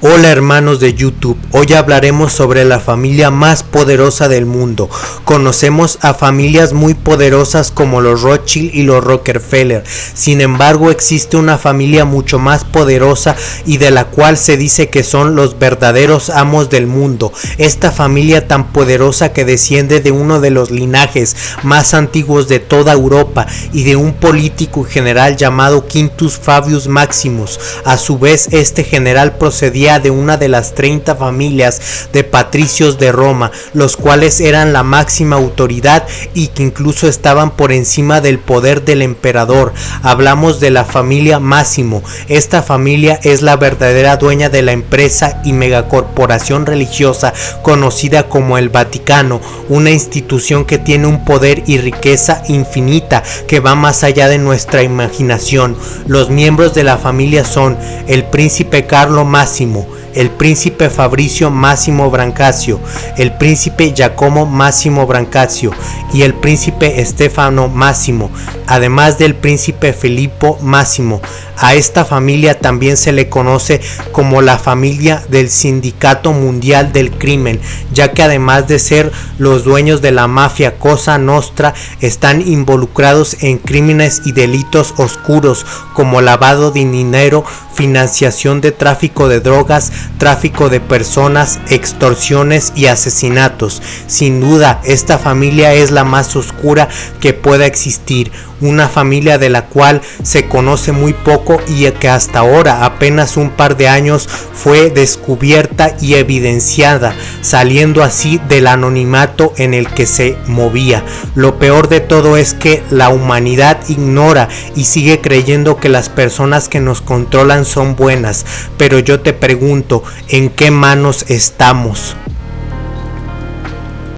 Hola hermanos de YouTube, hoy hablaremos sobre la familia más poderosa del mundo. Conocemos a familias muy poderosas como los Rothschild y los Rockefeller. Sin embargo, existe una familia mucho más poderosa y de la cual se dice que son los verdaderos amos del mundo. Esta familia tan poderosa que desciende de uno de los linajes más antiguos de toda Europa y de un político general llamado Quintus Fabius Maximus. A su vez, este general procedía de una de las 30 familias de patricios de Roma, los cuales eran la máxima autoridad y que incluso estaban por encima del poder del emperador. Hablamos de la familia Máximo. Esta familia es la verdadera dueña de la empresa y megacorporación religiosa conocida como el Vaticano, una institución que tiene un poder y riqueza infinita que va más allá de nuestra imaginación. Los miembros de la familia son el príncipe Carlo Máximo, el príncipe Fabricio Máximo Brancasio, el príncipe Giacomo Máximo Brancasio y el príncipe Stefano Máximo, además del príncipe Filippo Máximo. A esta familia también se le conoce como la familia del Sindicato Mundial del Crimen, ya que además de ser los dueños de la mafia Cosa Nostra, están involucrados en crímenes y delitos oscuros como lavado de dinero, financiación de tráfico de drogas, tráfico de personas, extorsiones y asesinatos. Sin duda, esta familia es la más oscura que pueda existir, una familia de la cual se conoce muy poco y que hasta ahora, apenas un par de años, fue descubierta y evidenciada, saliendo así del anonimato en el que se movía. Lo peor de todo es que la humanidad ignora y sigue creyendo que las personas que nos controlan son buenas, pero yo te pregunto, ¿en qué manos estamos?